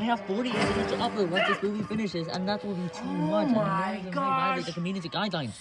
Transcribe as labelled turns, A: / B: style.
A: I have 40 minutes to upload once this movie finishes, and that will be too oh much. Oh
B: my
A: God! the community guidelines.